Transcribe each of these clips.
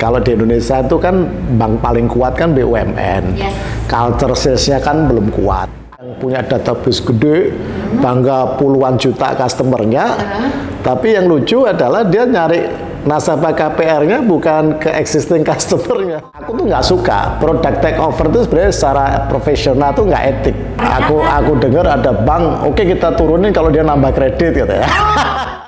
Kalau di Indonesia itu kan bank paling kuat kan BUMN. Yes. Culture sales-nya kan belum kuat. Yang punya database gede, bangga puluhan juta customernya. Tapi yang lucu adalah dia nyari nasabah KPR-nya bukan ke existing customer-nya. Aku tuh nggak suka produk take over itu sebenarnya secara profesional tuh nggak etik. Aku aku dengar ada bank, oke kita turunin kalau dia nambah kredit gitu ya.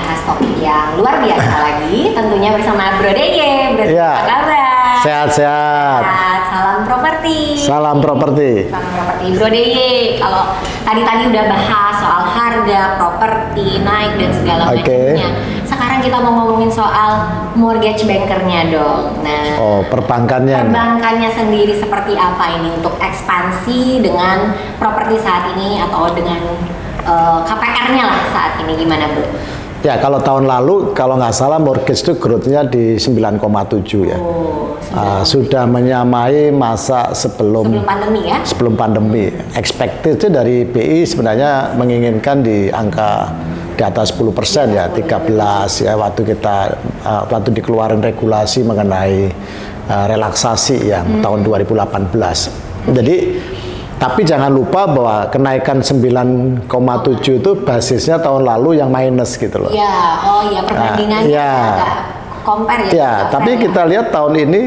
kita akan bahas topik yang luar biasa lagi Tentunya bersama Bro Deye, Bro Iya. apa kabar? Sehat-sehat. Sehat, Salam properti Salam properti. Salam properti Bro Deye Kalau tadi-tadi udah bahas soal harga, properti, naik dan segala Oke. macamnya Sekarang kita mau ngomongin soal mortgage bankernya dong Nah Oh, perbankannya. Perbankannya sendiri seperti apa ini untuk ekspansi dengan properti saat ini atau dengan eh, KPR-nya lah saat ini gimana Bu? Ya, kalau tahun lalu kalau nggak salah mortgage itu growth-nya di 9,7 ya. Oh, Ah, sudah menyamai masa sebelum sebelum pandemi ya? sebelum pandemi. Expected itu dari BI sebenarnya menginginkan di angka di atas 10% ya, 13 ya waktu kita ah, waktu dikeluarin regulasi mengenai ah, relaksasi yang tahun 2018. Jadi tapi jangan lupa bahwa kenaikan 9,7 itu basisnya tahun lalu yang minus gitu loh. Iya, oh iya perbandingannya iya. agak compare ya. Ya, agak tapi fair kita lihat tahun ini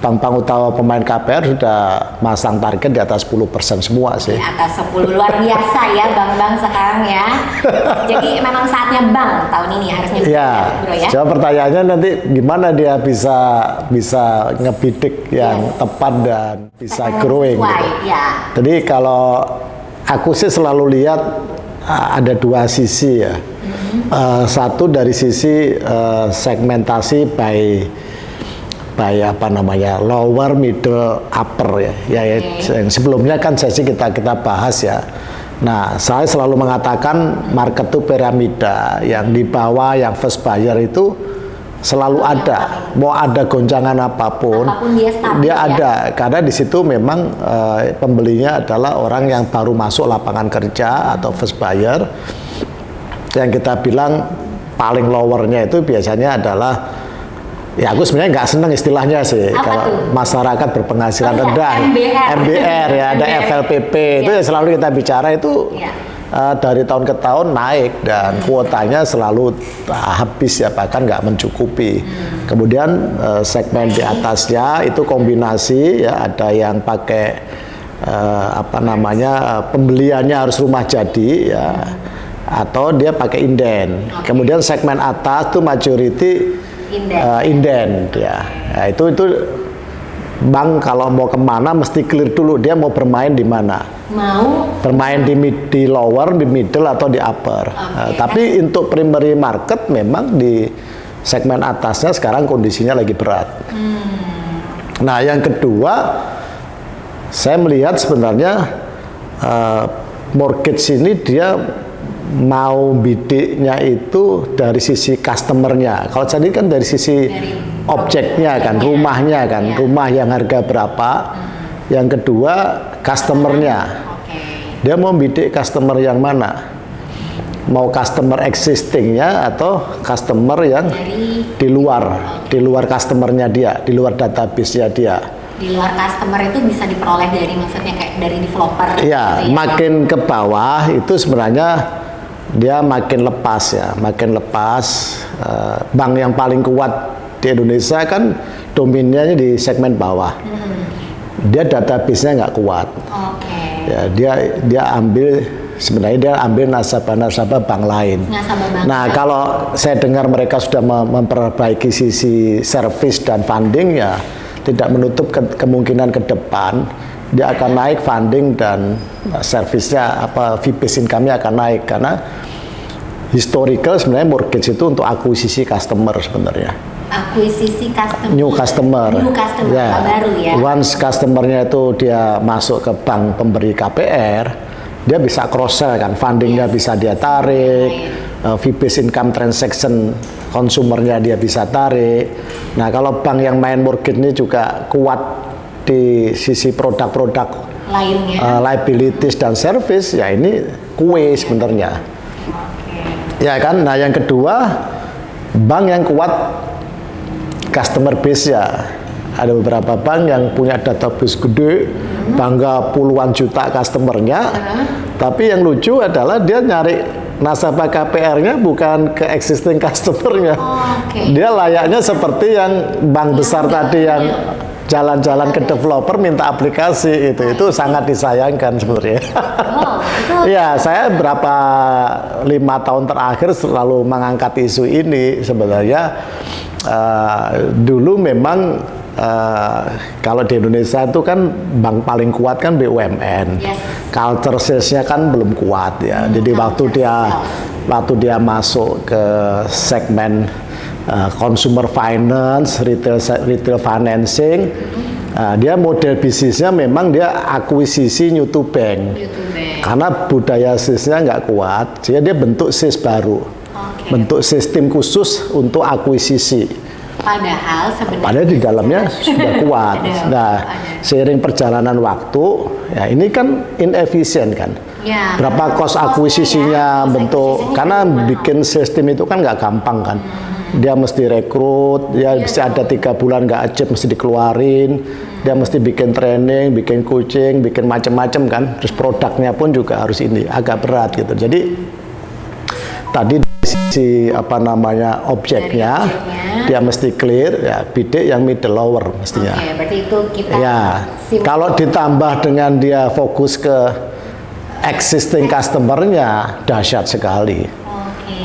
bank-bank utama pemain KPR sudah masang target di atas 10% semua sih. Di atas 10 luar biasa ya bank-bank sekarang ya. Jadi memang saatnya bank tahun ini harusnya bisa Ya, Bro ya. coba pertanyaannya nanti gimana dia bisa bisa ngebidik yang Yes. tepat dan bisa Segmen growing. sesuai, gitu. ya. Jadi kalau aku sih selalu lihat uh, ada dua sisi ya. Uh, satu dari sisi uh, segmentasi by by apa namanya lower, middle, upper ya. Ya, ya, yang sebelumnya kan sesi kita kita bahas ya. Nah, saya selalu mengatakan market itu piramida, yang di bawah yang first buyer itu selalu ada. Mau ada gonjangan apa pun, Apa pun dia stabil dia ya. ada karena di situ memang eh, pembelinya adalah orang yang baru masuk lapangan kerja atau first buyer yang kita bilang paling lowernya itu biasanya adalah ya aku sebenarnya nggak seneng istilahnya sih Apa kalau tuh? masyarakat berpenghasilan Oh iya, rendah MBR. MBR ya ada. FLPP itu Iya. yang selalu kita bicara itu Iya. eh, dari tahun ke tahun naik dan kuotanya selalu habis ya bahkan nggak mencukupi. Kemudian eh, segmen di atasnya itu kombinasi ya ada yang pakai eh, apa namanya eh, pembeliannya harus rumah jadi ya atau dia pakai inden. Kemudian segmen atas tuh majority Inden. eh, inden ya. Ya, itu itu bank kalau mau ke mana mesti clear dulu dia mau bermain di mana Mau bermain di mid, di lower, di middle atau di upper. Nah, tapi untuk primary market memang di segmen atasnya sekarang kondisinya lagi berat. Nah, yang kedua saya melihat sebenarnya eh, mortgage ini dia mau bidiknya itu dari sisi customernya. Kalau tadi kan dari sisi Dari objeknya kan, rumahnya kan, Iya. rumah yang harga berapa. Yang kedua customernya. Dia mau bidik customer yang mana? Mau customer existingnya atau customer yang Dari di luar, di luar customernya dia, di luar database-nya dia. di luar customer itu bisa diperoleh dari maksudnya kayak dari developer Ya, gitu makin ke bawah itu sebenarnya dia makin lepas ya, makin lepas. Eh, bank yang paling kuat di Indonesia kan dominnya di segmen bawah. Dia database-nya nggak kuat. oke Ya, dia dia ambil sebenarnya dia ambil nasabah-nasabah bank lain. nasabah bank Nah, kalau saya dengar mereka sudah mem- memperbaiki sisi service dan funding ya tidak menutup ke- kemungkinan ke depan dia akan naik funding dan servisnya apa based income-nya akan naik. Karena historical sebenarnya mortgage itu untuk akuisisi customer sebenarnya. Akuisisi customer. New customer. New customer Ya. baru ya? Once customernya itu dia masuk ke bank pemberi KPR dia bisa cross sell kan fundingnya bisa dia tarik uh, fee-based income transaction konsumernya dia bisa tarik. Nah, kalau bank yang main mortgage ini juga kuat di sisi produk-produk lainnya uh, liabilities dan service, ya ini kue sebenarnya. Ya kan. Nah, yang kedua bank yang kuat customer base ya. Ada beberapa bank yang punya database gede, bangga puluhan juta customernya. Tapi yang lucu adalah dia nyari nasabah KPR-nya bukan ke existing customernya. Oke. Dia layaknya seperti yang bank besar enggak, tadi yang iya. jalan-jalan ke developer minta aplikasi itu itu sangat disayangkan sebenarnya. Oh, Ya, saya berapa lima tahun terakhir selalu mengangkat isu ini sebenarnya eh, dulu memang eh, kalau di Indonesia itu kan bank paling kuat kan BUMN. Yes. Culture sales-nya kan belum kuat ya. Jadi waktu dia sales. waktu dia masuk ke segmen uh, consumer finance, retail retail financing, uh, dia model bisnisnya memang dia akuisisi new to bank. YouTube Karena budaya sisnya nggak kuat, jadi dia bentuk sis baru, Oke. bentuk sistem khusus untuk akuisisi. Padahal sebenarnya Padahal di dalamnya sudah kuat. Nah, seiring perjalanan waktu, ya ini kan inefisien kan. Ya, Berapa kos kosnya akuisisinya ya, bentuk karena bikin sistem itu kan nggak gampang kan. Dia mesti rekrut, dia Iya bisa ada tiga bulan nggak achieve mesti dikeluarin. Dia mesti bikin training, bikin coaching, bikin macam-macam kan. Terus produknya pun juga harus ini agak berat gitu. Jadi tadi sisi apa namanya objeknya, Dari objeknya. dia mesti clear ya bidik yang middle lower mestinya. Oke, berarti itu kita Ya, kalau ditambah dengan dia fokus ke existing customer-nya dahsyat sekali. Oke.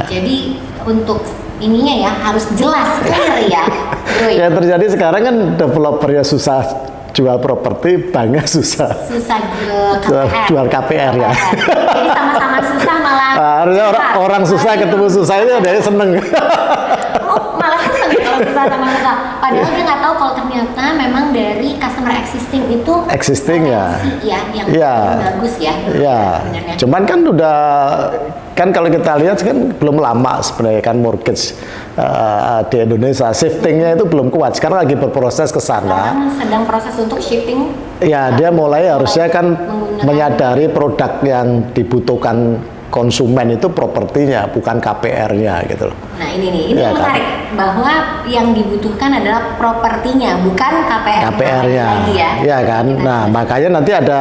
Ya. Jadi untuk ininya ya harus jelas clear ya, Bro. ya. Yang terjadi sekarang kan developernya susah jual properti, banknya susah. Susah jual KPR. jual KPR ya. Jadi sama-sama susah malah. Nah, harusnya orang, susah. orang susah ketemu susah itu dia seneng. Oh, malah seneng kalau susah sama susah. Padahal dia nggak ternyata memang dari customer existing itu Existing ya. ya yang Iya. bagus ya. Ya, sebenarnya. cuman kan udah kan kalau kita lihat kan belum lama sebenarnya kan mortgage eh, di Indonesia shiftingnya itu belum kuat. Sekarang lagi berproses ke sana. Sedang proses untuk shifting Ya, dia mulai harusnya kan menyadari produk yang dibutuhkan konsumen itu propertinya, bukan KPR-nya gitu loh. Nah ini nih, ini Iya yang kan? menarik bahwa yang dibutuhkan adalah propertinya, bukan KPR. KPR-nya, ya. ya kan. Kita- Nah, makanya nanti ada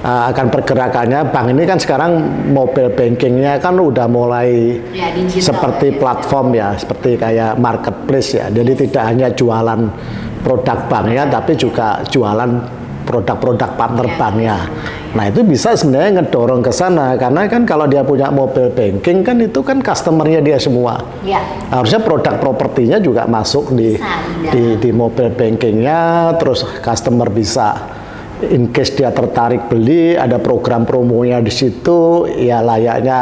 uh, akan pergerakannya. Bank ini kan sekarang mobile bankingnya kan udah mulai Ya, digital. seperti platform ya, seperti kayak marketplace ya. Jadi tidak hanya jualan produk banknya, tapi juga jualan produk-produk partner Ya. banknya. Nah itu bisa sebenarnya ngedorong ke sana karena kan kalau dia punya mobile banking kan itu kan customernya dia semua. Ya. Harusnya produk propertinya juga masuk di Bisa, di di, di mobile bankingnya, terus customer bisa in case dia tertarik beli, ada program promonya di situ, ya layaknya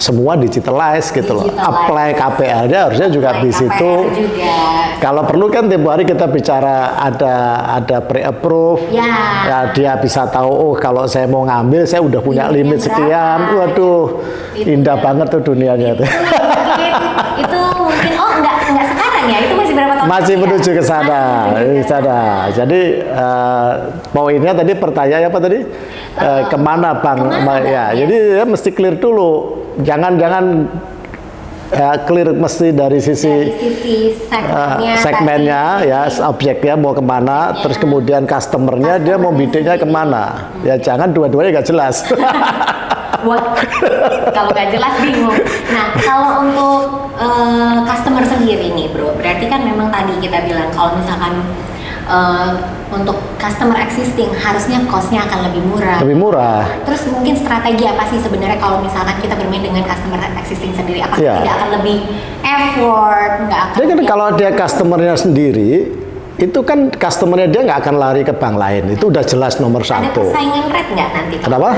semua digitalize gitu loh. Apply KPR-nya harusnya juga di situ. Juga. Kalau perlu kan tiap hari kita bicara ada ada pre-approve. Ya. dia bisa tahu oh kalau saya mau ngambil saya udah punya limit sekian. Waduh, indah ya. banget tuh dunianya itu mungkin oh enggak enggak sekarang ya itu masih ya? menuju ke sana, ke sana. Jadi eh, poinnya tadi pertanyaan apa tadi? Eh, ke mana bang? ke mana, Bang? ya, jadi ya mesti clear dulu. Jangan jangan eh, clear mesti dari sisi dari sisi segmennya, segmennya tadi. ya objeknya mau ke mana terus kemudian customernya dia mau bidiknya ke mana ya jangan dua-duanya nggak jelas Wah, kalau nggak jelas bingung. Nah, kalau untuk eh, customer sendiri nih, bro, berarti kan memang tadi kita bilang kalau misalkan eh, untuk customer existing harusnya costnya akan lebih murah. lebih murah Terus mungkin strategi apa sih sebenarnya kalau misalkan kita bermain dengan customer existing sendiri? Apakah Iya. tidak akan lebih effort, nggak akan Jadi kan kalau dia customernya sendiri itu kan customernya dia nggak akan lari ke bank lain itu udah jelas nomor ada satu persaingan rate nggak nanti? Kenapa?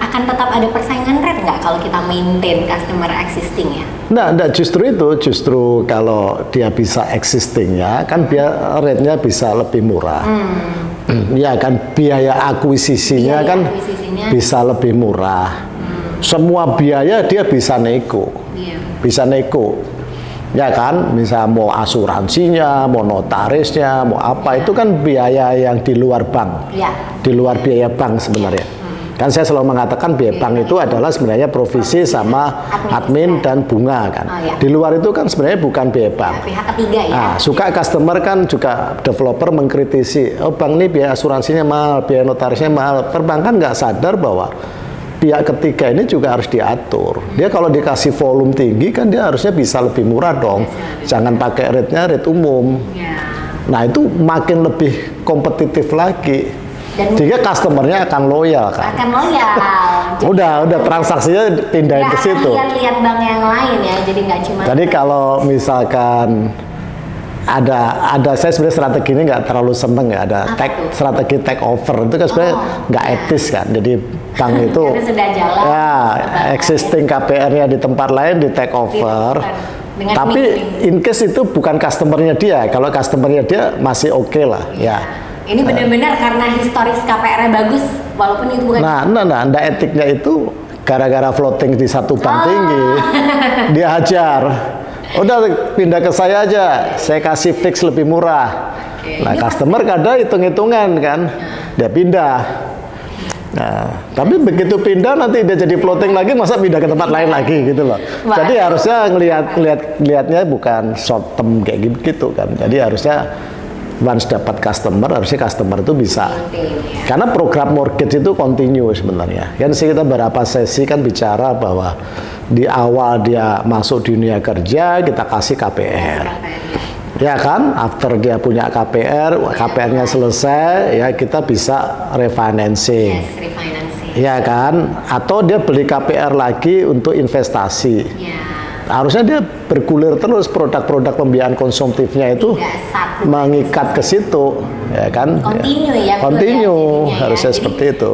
akan tetap ada persaingan rate nggak kalau kita maintain customer existing ya? Nah, nah, justru itu, justru kalau dia bisa existingnya, kan biar rate-nya bisa lebih murah. Ya kan, biaya akuisisinya Biaya kan akuisisinya. bisa lebih murah. semua biaya dia bisa nego, Iya. bisa nego. Ya kan, misal mau asuransinya, mau notarisnya, mau apa itu kan biaya yang di luar bank, Iya. di luar biaya bank sebenarnya. Kan saya selalu mengatakan biaya bank itu adalah sebenarnya provisi sama admin dan bunga kan. Oh, iya. Di luar itu kan sebenarnya bukan biaya bank. Pihak ketiga ya. Nah, suka customer kan juga developer mengkritisi, oh bank ini biaya asuransinya mahal, biaya notarisnya mahal. Perbankan nggak sadar bahwa pihak ketiga ini juga harus diatur. Dia kalau dikasih volume tinggi kan dia harusnya bisa lebih murah dong. Jangan pakai rate-nya rate umum. Ya. Nah itu makin lebih kompetitif lagi. Dan- Sehingga customernya akan loyal kan. Akan loyal. Udah, udah transaksinya pindahin ke Nggak akan situ. Lihat-lihat bank yang lain ya, jadi nggak cuma. Jadi kalau misalkan ada ada saya sebenarnya strategi ini nggak terlalu seneng ya ada Apa take tuh? strategi take over itu kan sebenarnya Oh, nggak iya. etis kan jadi bank itu jalan, ya existing KPR-nya di tempat lain di take over Dengan tapi in case itu bukan customernya dia kalau customernya dia masih oke lah ya Ini benar-benar karena historis KPR-nya bagus, walaupun itu bukan. Nah, nah, nah, anda etiknya itu gara-gara floating di satu bank Oh. tinggi, dia hajar. Udah pindah ke saya aja, saya kasih fix lebih murah. Nah, Ini customer kadang hitung-hitungan kan, dia pindah. Nah, tapi begitu pindah nanti dia jadi floating lagi, masa pindah ke tempat lain lagi gitu loh. Wah. Jadi harusnya ngelihat ngelihat ngelihatnya bukan short term kayak gitu kan. Jadi harusnya once dapat customer, harusnya customer itu bisa karena program mortgage itu continue sebenarnya. Kan sih kita beberapa sesi kan bicara bahwa di awal dia masuk dunia kerja kita kasih KPR. Ya kan, after dia punya KPR, KPR-nya selesai, ya kita bisa refinancing. Yes, refinancing. Ya kan, atau dia beli KPR lagi untuk investasi. Ya. Harusnya dia bergulir terus produk-produk pembiayaan konsumtifnya itu Tidak satu. mengikat ke situ, ya kan? Continue ya. Continue, ya, ya. harusnya Jadi, seperti itu.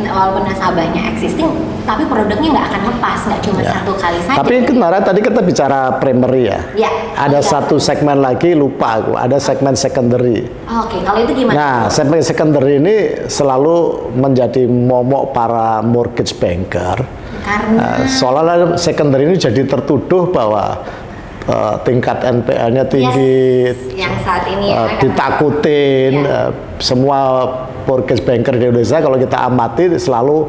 Das- walaupun nasabahnya existing, tapi produknya nggak akan lepas, nggak cuma Ya. satu kali saja. Tapi kemarin tadi kita bicara primary ya. Ya. Ada Iya. satu segmen lagi lupa aku, ada segmen secondary. Oke, kalau itu gimana? Nah, segmen secondary ini selalu menjadi momok para mortgage banker. Karena Nah, seolah-olah secondary ini jadi tertuduh bahwa eh, tingkat NPL-nya tinggi, Yes, yang saat ini ya, ditakutin. Ya. eh, semua mortgage banker di Indonesia kalau kita amati selalu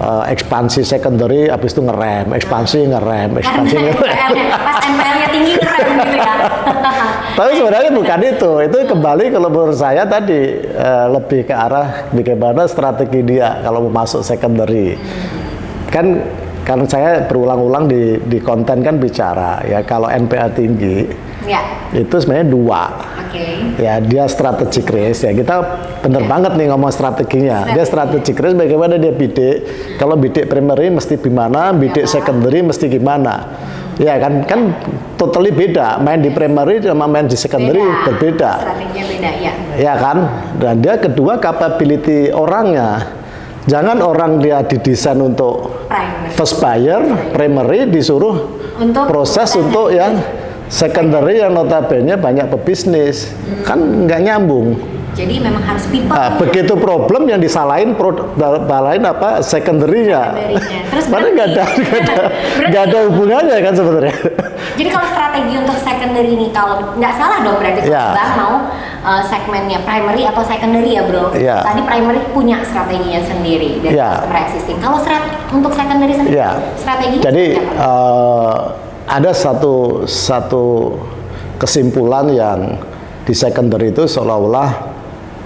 eh, ekspansi secondary, habis itu ngerem, ekspansi ngerem, ekspansi ngerem. Pas NPL-nya tinggi keren gitu ya. Tapi sebenarnya bukan itu. Itu kembali kalau menurut saya tadi eh, lebih ke arah bagaimana strategi dia kalau mau masuk secondary. Kan kan saya berulang-ulang di di konten kan bicara ya kalau NPL tinggi ya, itu sebenarnya dua. oke. Ya dia strategic risk ya kita bener banget nih ngomong strateginya. Dia strategic risk bagaimana dia bidik. Kalau bidik primary mesti gimana, bidik secondary mesti gimana. Ya kan kan totally beda. Main di primary sama main di secondary Beda. berbeda. Strateginya beda ya. Ya kan? Dan dia kedua capability orangnya. Jangan orang dia didesain untuk Primary. first buyer, primary disuruh Untuk proses untuk yang secondary yang notabene banyak pebisnis. Kan nggak nyambung. Jadi memang harus people. Nah, begitu problem yang disalahin balain apa secondary-nya. Terus Padahal nggak ada nggak ada berarti- ada hubungannya kan sebenarnya. Jadi kalau strategi untuk secondary ini kalau nggak salah dong berarti Ya. Bang mau uh, segmennya primary atau secondary ya bro. Ya. Tadi primary punya strateginya sendiri dari Ya. customer existing. Kalau untuk secondary sendiri Ya. strateginya Jadi eh, ada satu satu kesimpulan yang di secondary itu seolah-olah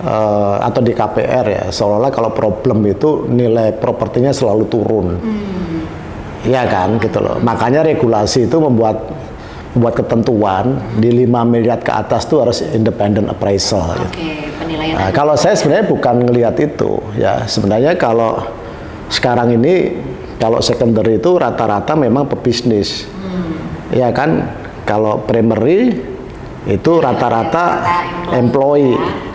eh, atau di KPR ya seolah-olah kalau problem itu nilai propertinya selalu turun. Iya kan gitu loh. Makanya regulasi itu membuat membuat ketentuan di 5 miliar ke atas tuh harus independent appraisal. gitu. Oke penilaian. Nah, kalau saya sebenarnya bukan ngelihat itu, ya sebenarnya kalau sekarang ini kalau secondary itu rata-rata memang pebisnis, ya kan? Kalau primary itu rata-rata employee. employee,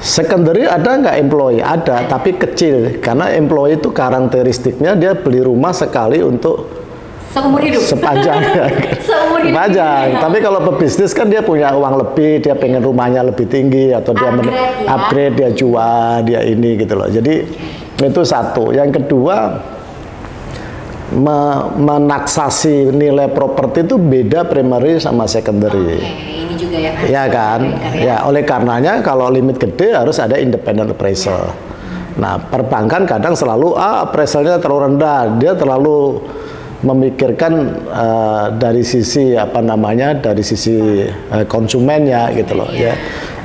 Secondary ada nggak employee? Ada, tapi kecil. Karena employee itu karakteristiknya dia beli rumah sekali untuk Seumur hidup. sepanjang Seumur hidup. sepanjang tapi kalau pebisnis kan dia punya uang lebih dia pengen rumahnya lebih tinggi atau dia men- Upgrade ya. upgrade dia jual dia ini gitu loh jadi itu satu yang kedua me- menaksasi nilai properti itu beda primary sama secondary. Oke, ini juga yang harus Ya kan? diperhatikan Ya, oleh karenanya kalau limit gede harus ada independent appraisal. Nah, perbankan kadang selalu ah appraisalnya terlalu rendah, dia terlalu memikirkan eh, dari sisi apa namanya dari sisi eh, konsumennya gitu loh ya.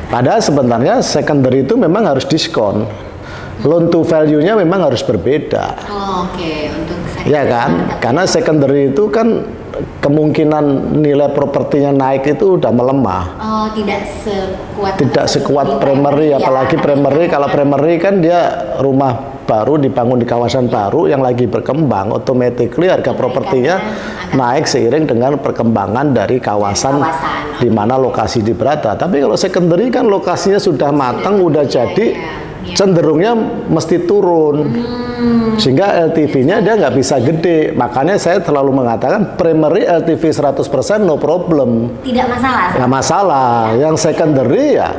Padahal sebenarnya secondary itu memang harus diskon. Loan to value-nya memang harus berbeda. Oh, Oke, untuk saya. Ya kan? Karena secondary itu kan kemungkinan nilai propertinya naik itu udah melemah. Oh, tidak sekuat Tidak sekuat primary, ya, apalagi primary. Kalau primary kan dia rumah baru dibangun di kawasan baru yang lagi berkembang, automatically harga propertinya naik seiring dengan perkembangan dari kawasan, kawasan, di mana lokasi di berada. Tapi kalau secondary kan lokasinya sudah matang, udah jadi, ya. Cenderungnya mesti turun. Hmm, Sehingga LTV-nya dia nggak bisa gede. Makanya saya selalu mengatakan primary LTV 100% no problem. tidak masalah. Nggak masalah. Yang secondary ya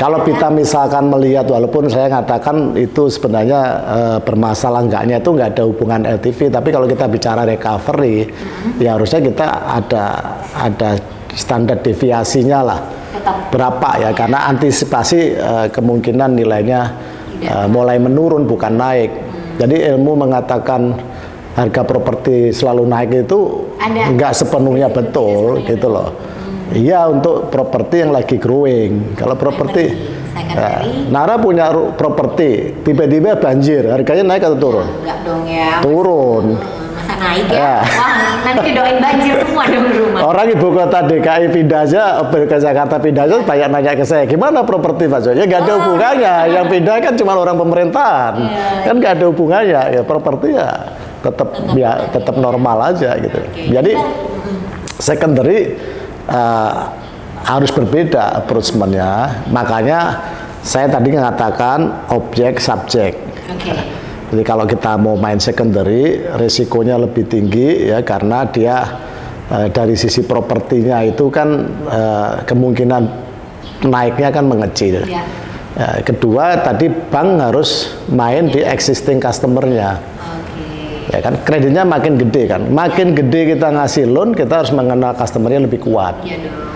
kalau kita misalkan melihat walaupun saya katakan itu sebenarnya eh, bermasalah enggaknya itu nggak ada hubungan LTV, tapi kalau kita bicara recovery Mm-hmm. ya harusnya kita ada ada standar deviasinya lah. Tetap Berapa ya karena antisipasi eh, kemungkinan nilainya eh, mulai menurun bukan naik. Hmm. Jadi ilmu mengatakan harga properti selalu naik itu Ada. nggak sepenuhnya betul gitu loh. Iya untuk properti yang lagi growing. Kalau properti ya, Nara punya properti tiba-tiba banjir, harganya naik atau turun? enggak dong ya. Turun. Hmm, naik ya? Ya. Wah, nanti doain banjir semua dong di rumah. Orang ibu kota DKI pindah aja, ke Jakarta pindah aja banyak nanya ke saya, gimana properti Pak Jo? Ya nggak ada hubungannya, yang pindah kan cuma orang pemerintahan, Oh. Iya. kan nggak ada hubungannya. Ya properti ya tetap ya tetap normal aja gitu. Oke, Jadi secondary eh, harus berbeda approachment-nya. Makanya saya tadi mengatakan objek subjek. Oke. Jadi kalau kita mau main secondary, risikonya lebih tinggi ya karena dia eh, dari sisi propertinya itu kan eh, kemungkinan naiknya kan mengecil. Ya. Ya, kedua tadi bank harus main di existing customernya. Oke. Ya kan kreditnya makin gede kan. Makin gede kita ngasih loan, kita harus mengenal customernya lebih kuat. Iya dong, ya, ya.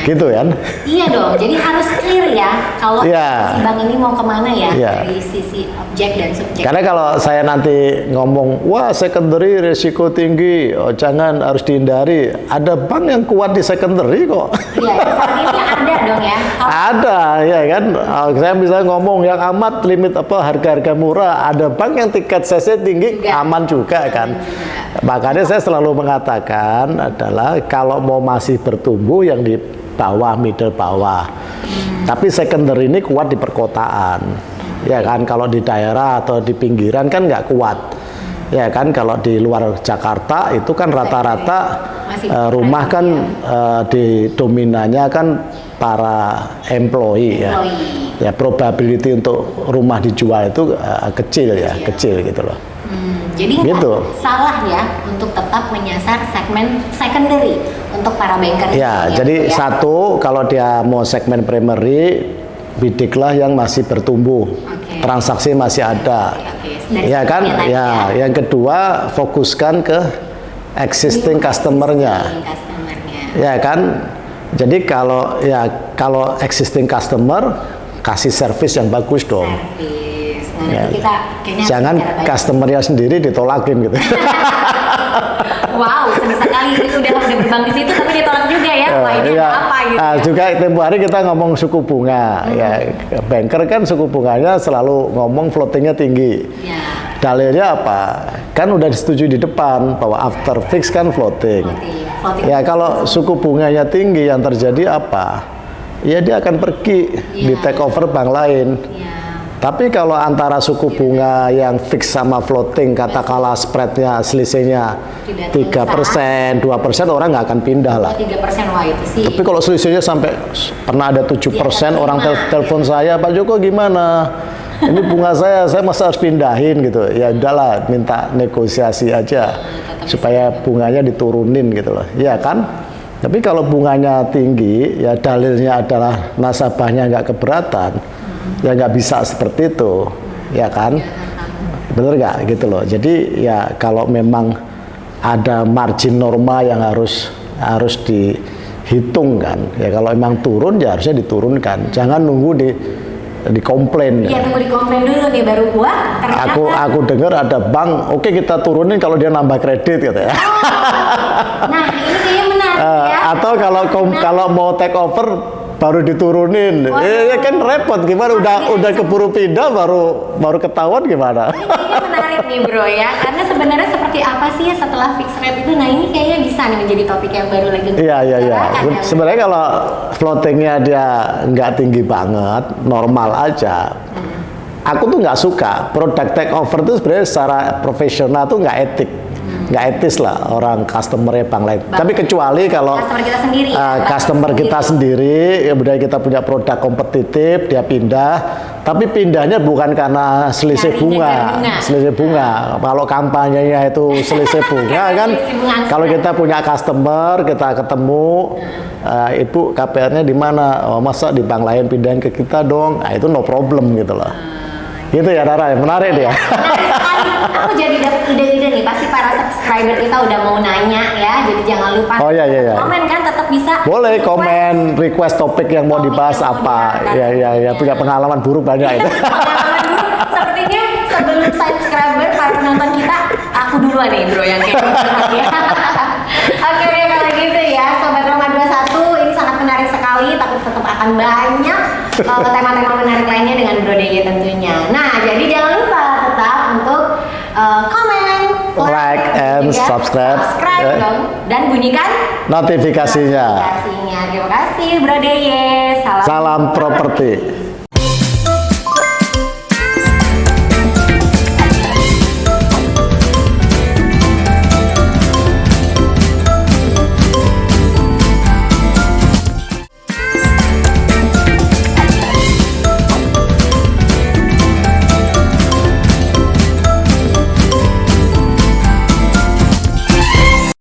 Gitu kan? Iya dong, jadi harus clear ya kalau Iya. si bank ini mau ke mana ya Iya. dari sisi objek dan subjek. Karena kalau saya nanti ngomong, wah secondary risiko tinggi, oh, jangan harus dihindari. Ada bank yang kuat di secondary kok. Iya, saat ini ada dong ya. Kalau ada, ya kan. Oh, Saya bisa ngomong yang amat limit apa harga-harga murah. Ada bank yang tiket CC tinggi, Juga. aman juga kan. Makanya saya selalu mengatakan adalah kalau mau masih bertumbuh yang di bawah, middle bawah. Tapi secondary ini kuat di perkotaan. Ya kan, kalau di daerah atau di pinggiran kan nggak kuat. Ya kan, kalau di luar Jakarta itu kan rata-rata eh, rumah kan eh, di dominannya kan para employee ya. Employee. Ya probability untuk rumah dijual itu eh, kecil ya, kecil gitu loh. Hmm, jadi Gitu. salah ya untuk tetap menyasar segmen secondary untuk para banker. Ya, ini jadi ya. satu kalau dia mau segmen primary bidiklah yang masih bertumbuh. Oke. Transaksi masih ada. Oke, dari Ya kan? tadi Ya, yang kedua fokuskan ke existing customernya. Customernya. Ya kan? Jadi kalau ya kalau existing customer kasih service yang bagus dong. Service. Nah, Ya. kita kayaknya Jangan customernya sendiri ditolakin gitu. Wow, senang sekali ini udah udah berbang di situ tapi ditolak juga ya. Wah, ini Iya. ada apa gitu. Ah, ya. juga tempo hari kita ngomong suku bunga ya banker kan suku bunganya selalu ngomong floatingnya tinggi Ya. dalilnya apa kan udah disetujui di depan bahwa after fix kan floating Floating. Floating. ya kalau suku bunganya tinggi yang terjadi apa ya dia akan pergi di Iya. take over bank lain Ya. Tapi kalau antara suku bunga yang fix sama floating katakanlah spreadnya selisihnya tiga persen dua persen orang nggak akan pindah lah 3% wah itu sih. tapi kalau selisihnya sampai pernah ada 7% Di atas orang tel- telepon saya, Pak Joko gimana? Ini bunga saya, saya masa harus pindahin gitu. Ya udahlah, minta negosiasi aja supaya bunganya diturunin gitu loh. Iya kan? Tapi kalau bunganya tinggi, ya dalilnya adalah nasabahnya nggak keberatan, ya nggak bisa seperti itu, ya kan? bener nggak gitu loh. Jadi ya kalau memang ada margin norma yang harus harus dihitung kan. Ya kalau memang turun ya harusnya diturunkan. Jangan nunggu di dikomplain. Iya tunggu dikomplain dulu nih baru gua ternyata Aku aku dengar ada bank, oke kita turunin kalau dia nambah kredit gitu ya. Nah ini kayaknya menarik Eh, ya. atau kalau kom- Nah, kalau mau take over baru diturunin, Waduh. eh, kan repot gimana? Udah udah keburu pindah baru baru ketahuan gimana? Ini menarik nih bro ya, karena sebenarnya seperti apa sih ya setelah fixed rate itu? Nah ini kayaknya bisa nih menjadi topik yang baru lagi Iya iya iya. ya. Sebenarnya kalau floatingnya dia nggak tinggi banget, normal aja. Aku tuh nggak suka produk take over tuh sebenarnya secara profesional tuh nggak etik, nggak etis lah orang customernya bank lain. Bang. Tapi kecuali kalau Customer kita sendiri, uh, customer sendiri. kita sendiri, kemudian kita punya produk kompetitif, dia pindah, tapi pindahnya bukan karena selisih bunga, bunga. selisih bunga. Kalau kampanyenya itu selisih bunga kan, kalau kita punya customer, kita ketemu, uh, ibu KPR-nya di mana? Oh, masa di bank lain pindahin ke kita dong? Nah, itu no problem gitu loh. Gitu ya Rara, menarik dia. Aku jadi dapet ide-ide nih. Pasti para subscriber kita udah mau nanya ya. Jadi jangan lupa Oh, iya, iya, iya. komen kan tetap bisa. Boleh request. komen, request topik yang mau Topik dibahas yang mau apa? diangkat. Ya ya ya, punya pengalaman buruk banyak itu. Pengalaman dulu, sepertinya sebelum subscriber para penonton kita aku duluan nih bro yang kayak gitu ya. Oke deh kalau gitu ya sobat Roma 21 ini sangat menarik sekali tapi tetap akan banyak uh, tema-tema menarik lainnya dengan Bro DG tentunya. Nah jadi jangan lupa tetap untuk uh, komen, Like and juga subscribe. subscribe Ya. dong dan bunyikan Notifikasinya. notifikasinya. Terima kasih Bro DG. Salam, Salam properti.